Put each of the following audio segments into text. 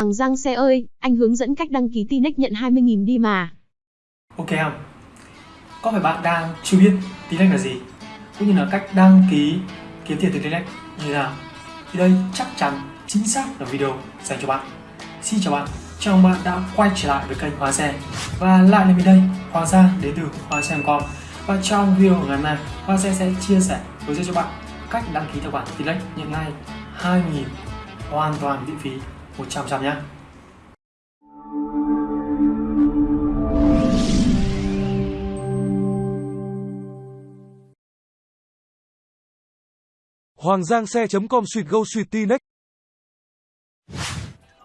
Hoàng Giang xe ơi, anh hướng dẫn cách đăng ký Tinex nhận 20.000 đi mà. Ok không? Có phải bạn đang chưa biết Tinex là gì? Cũng như là cách đăng ký kiếm tiền từ Tinex như thế nào? Thì đây chắc chắn chính xác là video dành cho bạn. Xin chào bạn, chào mừng bạn đã quay trở lại với kênh Hoa Xe Và lại là mình đây, Hoàng Giang đến từ Hoa Xe.com Và trong video ngày hôm nay, Hoa Xe sẽ chia sẻ hướng dẫn cho bạn cách đăng ký tài khoản Tinex nhận ngay 2.000 hoàn toàn miễn phí 100% nhé. Hoàng Giang xe.com suýt go suýt Tinex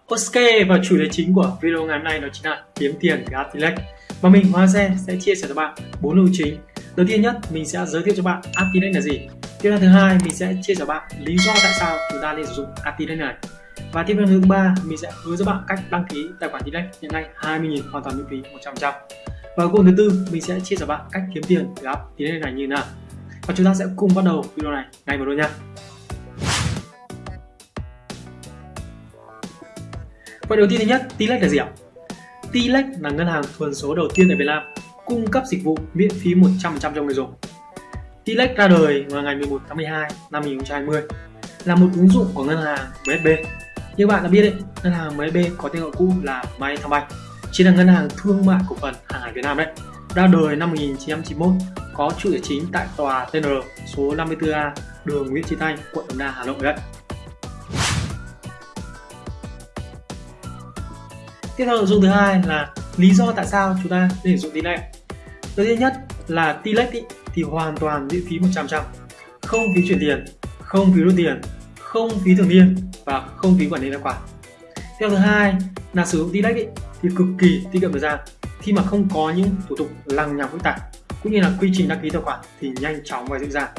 Ok và chủ đề chính của video ngày hôm nay đó chính là kiếm tiền từ Atilex và mình Hoa Xe sẽ chia sẻ cho bạn bốn nội chính. Đầu tiên nhất mình sẽ giới thiệu cho bạn Atilex là gì. Tiếp theo thứ hai mình sẽ chia sẻ cho bạn lý do tại sao chúng ta nên sử dụng Atilex này và tiếp theo thứ ba mình sẽ hướng dẫn bạn cách đăng ký tài khoản Atilex nhận ngay 20.000 hoàn toàn miễn phí 100% và cuối thứ tư mình sẽ chia sẻ bạn cách kiếm tiền từ app Atilex này như thế nào và chúng ta sẽ cùng bắt đầu video này ngay vào luôn nha Vậy đầu tiên thứ nhất, Tilex là gì ạ? Tilex là ngân hàng thuần số đầu tiên tại Việt Nam cung cấp dịch vụ miễn phí 100% cho người dùng. Tilex ra đời vào ngày 11 tháng 12 năm 2020 là một ứng dụng của ngân hàng MSB. Như bạn đã biết đấy, ngân hàng MB có tên gọi cũ là Vietcombank, chính là ngân hàng thương mại cổ phần hàng hải Việt Nam đấy. Ra đời năm 1991, có trụ sở chính tại tòa TNR số 54A, đường Nguyễn Chí Thanh, quận Đống Đa, Hà Nội đấy. tiếp theo nội dung thứ hai là lý do tại sao chúng ta nên sử dụng Tilex đầu tiên nhất là T-Lex thì hoàn toàn miễn phí 100% không phí chuyển tiền không phí rút tiền không phí thường niên và không phí quản lý tài khoản. Theo thứ hai là sử dụng Tilex ý, thì cực kỳ tiết kiệm thời gian khi mà không có những thủ tục lằng nhằng phức tạp cũng như là quy trình đăng ký tài khoản thì nhanh chóng và dễ dàng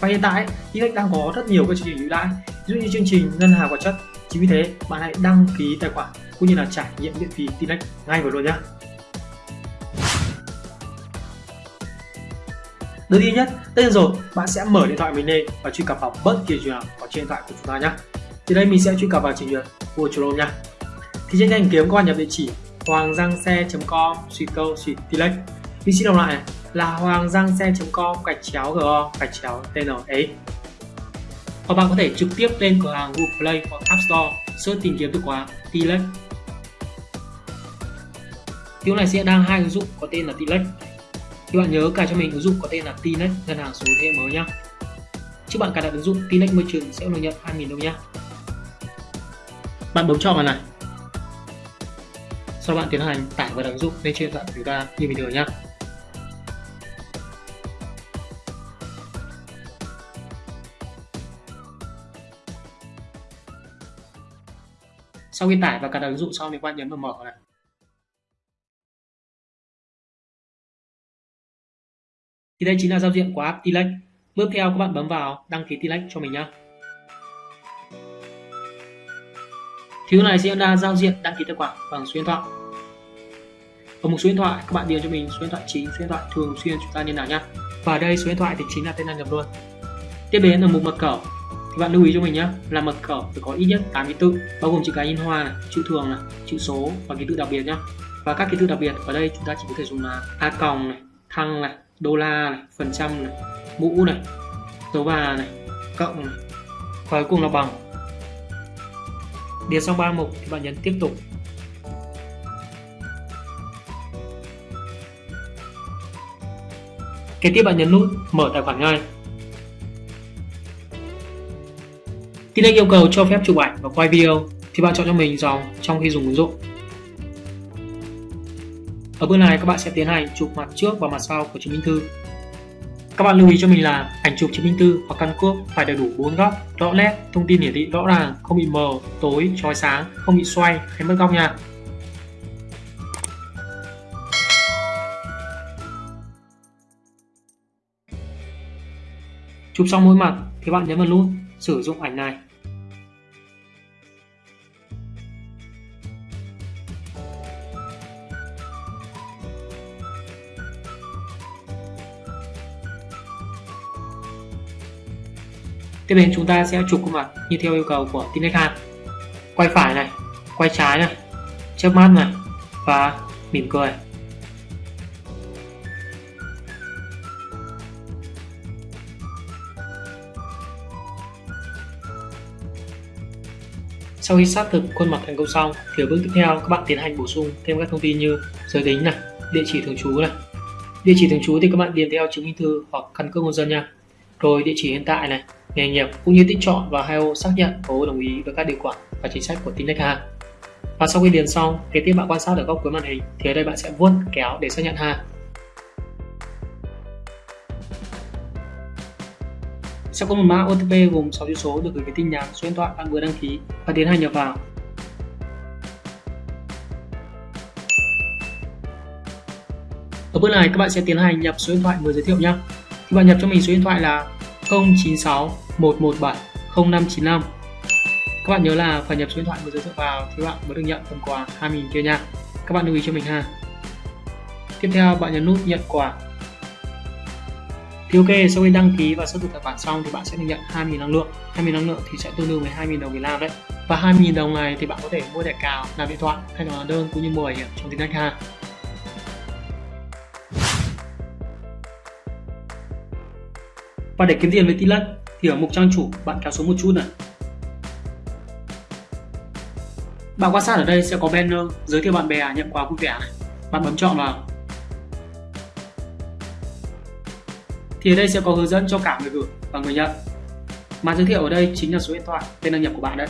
và hiện tại Tilex đang có rất nhiều các chương trình ưu đãi ví dụ như chương trình ngân hàng vật chất. Chính vì thế bạn hãy đăng ký tài khoản cũng như là trải nghiệm miễn phí Tinex ngay vào luôn nhé. Đầu tiên nhất, tất nhiên rồi, bạn sẽ mở điện thoại mình lên và truy cập vào bất kỳ trình nào có trên điện thoại của chúng ta nhé. Thì đây mình sẽ truy cập vào trình duyệt Google Chrome nha. Thì trên thanh kiếm các bạn nhập địa chỉ hoàng giang xe.com suy câu suy Tilex. Mình xin đọc lại này, là hoàng giang xe.com gạch chéo go gạch chéo tn ấy hoặc bạn có thể trực tiếp lên cửa hàng Google Play hoặc App Store search tìm kiếm từ khóa Tilex Tiếng này sẽ đang hai ứng dụng có tên là Tilex thì bạn nhớ cài cho mình ứng dụng có tên là Tinex ngân hàng số thế mới nhá. Trước bạn cài đặt ứng dụng Tinex Merchant sẽ được nhận 2.000 đồng nhá. Bạn bấm chọn vào này. Sau đó bạn tiến hành tải và đặt ứng dụng lên trên dạng của chúng ta như bình thường nhá. Sau khi tải và cài đặt ứng dụng xong thì các bạn nhấn vào mở này. Thì đây chính là giao diện của app Tilex bước theo các bạn bấm vào đăng ký Tilex cho mình nhé Thứ này sẽ là giao diện đăng ký tài khoản bằng số điện thoại. Ở một số điện thoại các bạn điền cho mình, số điện thoại chính, số điện thoại thường xuyên chúng ta liên lạc nhé và ở đây, số điện thoại thì chính là tên đăng nhập luôn. Tiếp đến là mục mật khẩu. Thì bạn lưu ý cho mình nhé là mật khẩu phải có ít nhất 8 ký tự, bao gồm chữ cái in hoa này, chữ thường này, chữ số và ký tự đặc biệt nhé và các ký tự đặc biệt ở đây chúng ta chỉ có thể dùng là a còng này, thăng này đô la này, phần trăm này, mũ này dấu bà này, cộng này. Và cuối cùng là bằng. Điền xong ba mục thì bạn nhấn tiếp tục. Kế tiếp bạn nhấn nút mở tài khoản ngay. Tinex yêu cầu cho phép chụp ảnh và quay video thì bạn chọn cho mình dòng trong khi dùng ứng dụng. Ở bước này các bạn sẽ tiến hành chụp mặt trước và mặt sau của chứng minh thư. Các bạn lưu ý cho mình là ảnh chụp chứng minh thư hoặc căn cước phải đầy đủ 4 góc, rõ nét, thông tin hiển thị rõ ràng, không bị mờ, tối, chói sáng, không bị xoay hay mất góc nha. Chụp xong mỗi mặt thì bạn nhấn vào nút sử dụng ảnh này Tiếp đến chúng ta sẽ chụp khuôn mặt như theo yêu cầu của Tinex Quay phải này, quay trái này chớp mắt này và mỉm cười Sau khi xác thực khuôn mặt thành công xong thì ở bước tiếp theo các bạn tiến hành bổ sung thêm các thông tin như giới tính này, địa chỉ thường trú này. Địa chỉ thường trú thì các bạn điền theo chứng minh thư hoặc căn cước công dân nha. Rồi địa chỉ hiện tại này, nghề nghiệp cũng như tích chọn và hai ô xác nhận có đồng ý với các điều khoản và chính sách của team khách hàng. Và sau khi điền xong, kế tiếp bạn quan sát ở góc cuối màn hình thì ở đây bạn sẽ vuốt kéo để xác nhận ha. Sẽ có một mã OTP gồm 6 chữ số được gửi về tin nhắn số điện thoại bạn vừa đăng ký và tiến hành nhập vào. Ở bước này các bạn sẽ tiến hành nhập số điện thoại vừa giới thiệu nhé. Thì bạn nhập cho mình số điện thoại là 096 117 0595. Các bạn nhớ là phải nhập số điện thoại vừa giới thiệu vào thì bạn mới được nhận phần quà 2.000 kia nha. Các bạn lưu ý cho mình ha. Tiếp theo bạn nhấn nút nhận quà thì ok, sau khi đăng ký và xác thực tài khoản xong thì bạn sẽ được nhận 2.000 năng lượng 2.000 năng lượng thì sẽ tương đương với 2.000 đồng Việt Nam đấy Và 2.000 đồng này thì bạn có thể mua thẻ cào, làm điện thoại hay là đơn cũng như mua bảo hiểm trong tiếng ha Và để kiếm tiền với Tilex thì ở mục trang chủ, bạn kéo xuống một chút này. Bạn quan sát ở đây sẽ có banner giới thiệu bạn bè à, nhận quà vui vẻ này. Bạn bấm chọn vào. Thì ở đây sẽ có hướng dẫn cho cả người gửi và người nhận. Mà giới thiệu ở đây chính là số điện thoại, tên đăng nhập của bạn đấy.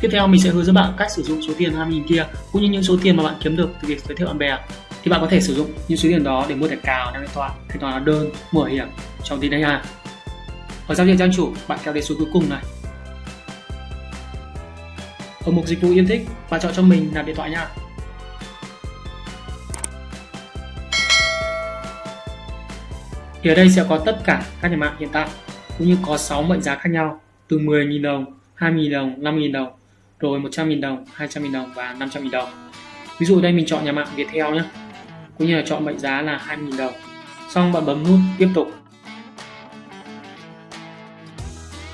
Tiếp theo mình sẽ hướng dẫn bạn cách sử dụng số tiền 20.000 kia, cũng như những số tiền mà bạn kiếm được từ việc giới thiệu bạn bè thì bạn có thể sử dụng những số tiền đó để mua thẻ cào, đăng điện thoại, thanh toán đơn, mua bảo hiểm trong tin đây ha. Ở giao diện trang chủ, bạn kéo đến số cuối cùng này. Ở mục dịch vụ yêu thích, bạn chọn cho mình là điện thoại nha. Thì ở đây sẽ có tất cả các nhà mạng hiện tại cũng như có 6 mệnh giá khác nhau từ 10.000 đồng, 2.000 đồng, 5.000 đồng, rồi 100.000 đồng, 200.000 đồng và 500.000 đồng. Ví dụ đây mình chọn nhà mạng Viettel nhé, cũng như là chọn mệnh giá là 2.000 đồng. Xong bạn bấm nút tiếp tục.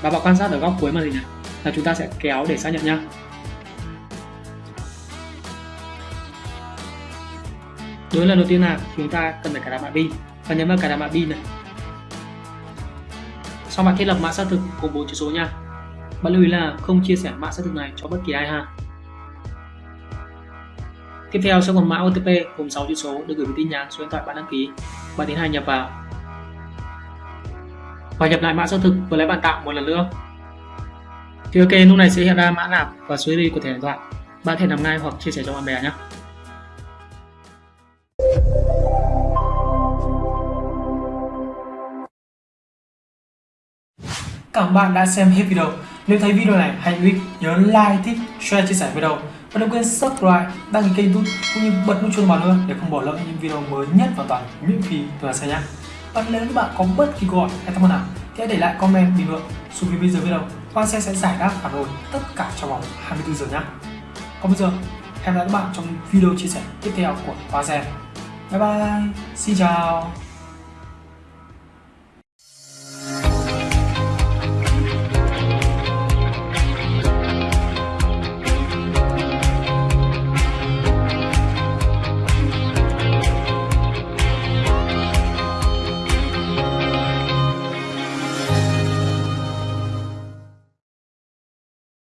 Và bạn quan sát ở góc cuối màn hình này là chúng ta sẽ kéo để xác nhận nhé. Đối lần đầu tiên là chúng ta cần phải cài đặt mạng pin và nhấn vào cài đặt mã pin này sau bạn thiết lập mã xác thực gồm bốn chữ số nha bạn lưu ý là không chia sẻ mã xác thực này cho bất kỳ ai ha tiếp theo sẽ còn mã OTP gồm 6 chữ số được gửi về tin nhắn số điện thoại bạn đăng ký. Bạn tiến hành nhập vào. Và nhập lại mã xác thực với lấy bạn tạo một lần nữa. Thì ok lúc này sẽ hiện ra mã nạp và số ID của thẻ điện thoại. Bạn thể nạp ngay hoặc chia sẻ cho bạn bè nhé. Cảm ơn bạn đã xem hết video. Nếu thấy video này hay nhớ like, thích, share, chia sẻ video. Và đừng quên subscribe, đăng ký kênh youtube cũng như bật nút chuông vào nữa để không bỏ lỡ những video mới nhất và toàn miễn phí từ Hà nhé. Và nếu các bạn có bất kỳ câu hỏi hay thắc mắc nào, thì hãy để lại comment bình luận xuống phía bên dưới video. Quang sẽ sẽ giải đáp phản hồi tất cả trong vòng 24 giờ nhé. Còn bây giờ, hẹn gặp lại các bạn trong video chia sẻ tiếp theo của Hoa Xe. Bye bye, xin chào.